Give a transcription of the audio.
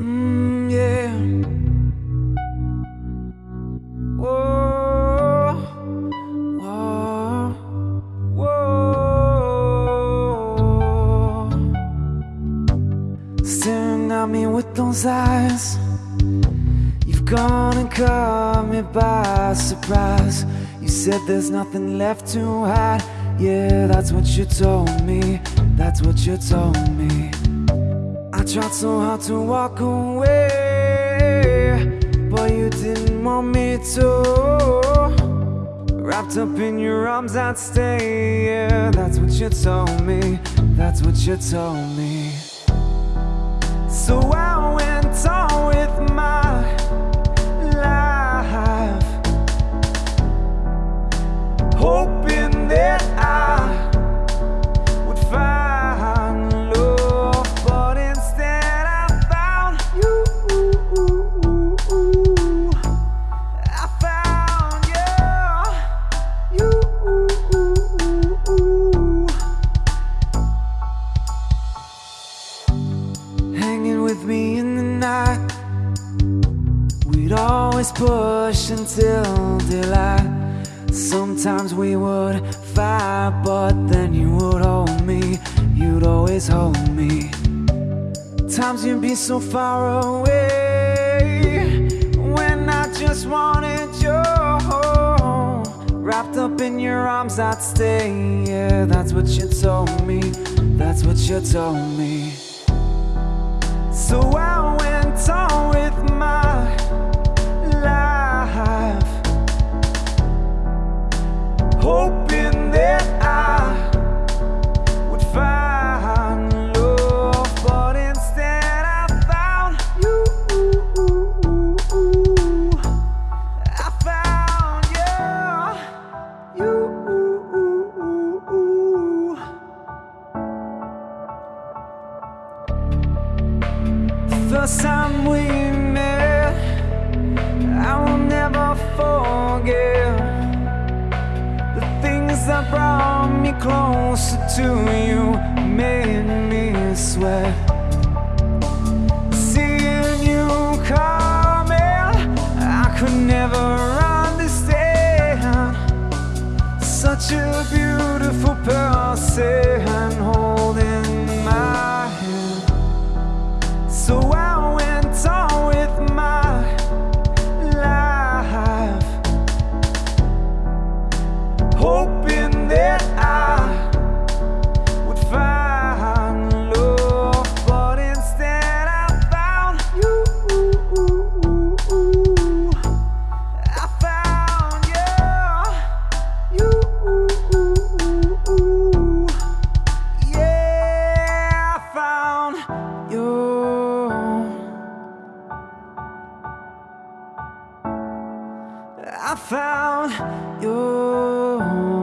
Mm, yeah. Whoa, whoa, whoa. Staring at me with those eyes. You've gone and caught me by surprise. You said there's nothing left to hide. Yeah, that's what you told me. That's what you told me. Tried so hard to walk away, but you didn't want me to. Wrapped up in your arms, I'd stay. Yeah, that's what you told me. That's what you told me. So I always push until daylight. Sometimes we would fight, but then you would hold me. You'd always hold me. Times you'd be so far away when I just wanted you. Wrapped up in your arms, I'd stay. Yeah, that's what you told me. That's what you told me. So I went first time we met, I will never forget the things that brought me closer to you, made me sweat. Seeing you coming, I could never understand such a beautiful person holding I found you.